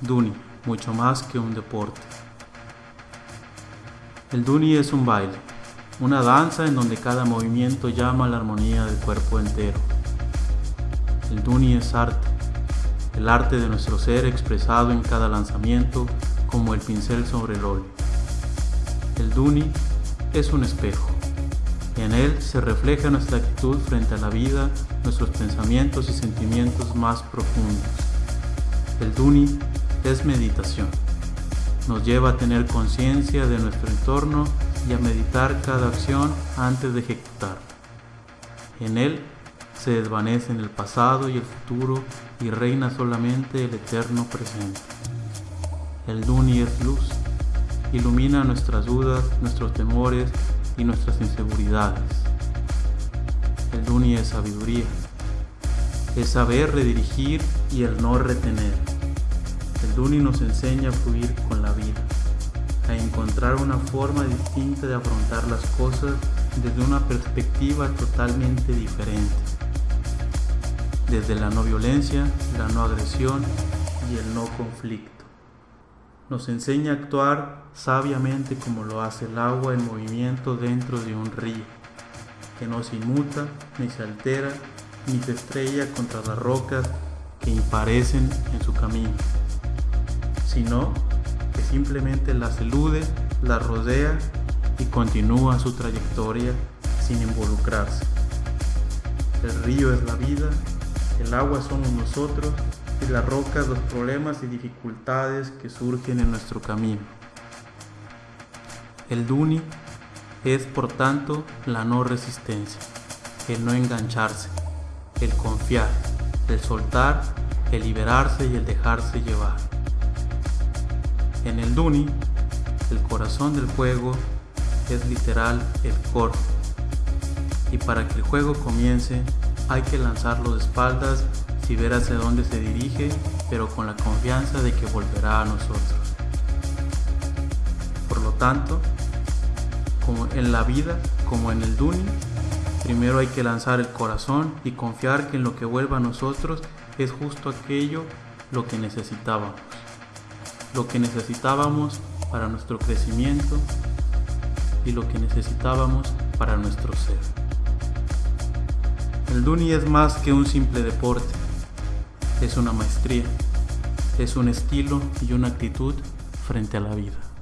Duni, mucho más que un deporte. El Duni es un baile, una danza en donde cada movimiento llama la armonía del cuerpo entero. El Duni es arte, el arte de nuestro ser expresado en cada lanzamiento como el pincel sobre el óleo. El Duni es un espejo. En él se refleja nuestra actitud frente a la vida, nuestros pensamientos y sentimientos más profundos. El Duni es meditación. Nos lleva a tener conciencia de nuestro entorno y a meditar cada acción antes de ejecutar. En él se desvanecen el pasado y el futuro y reina solamente el eterno presente. El Duni es luz, ilumina nuestras dudas, nuestros temores y nuestras inseguridades. El Duni es sabiduría, es saber redirigir y el no retener. El Duni nos enseña a fluir con la vida, a encontrar una forma distinta de afrontar las cosas desde una perspectiva totalmente diferente. Desde la no violencia, la no agresión y el no conflicto. Nos enseña a actuar sabiamente como lo hace el agua en movimiento dentro de un río, que no se inmuta, ni se altera, ni se estrella contra las rocas que imparecen en su camino sino que simplemente las elude, las rodea y continúa su trayectoria sin involucrarse. El río es la vida, el agua somos nosotros las rocas los problemas y dificultades que surgen en nuestro camino. El Duni es por tanto la no resistencia, el no engancharse, el confiar, el soltar, el liberarse y el dejarse llevar. En el Duni, el corazón del juego es literal el core. Y para que el juego comience, hay que lanzarlo de espaldas si ver hacia dónde se dirige, pero con la confianza de que volverá a nosotros. Por lo tanto, como en la vida, como en el Duni, primero hay que lanzar el corazón y confiar que en lo que vuelva a nosotros es justo aquello lo que necesitábamos lo que necesitábamos para nuestro crecimiento y lo que necesitábamos para nuestro ser. El Duni es más que un simple deporte, es una maestría, es un estilo y una actitud frente a la vida.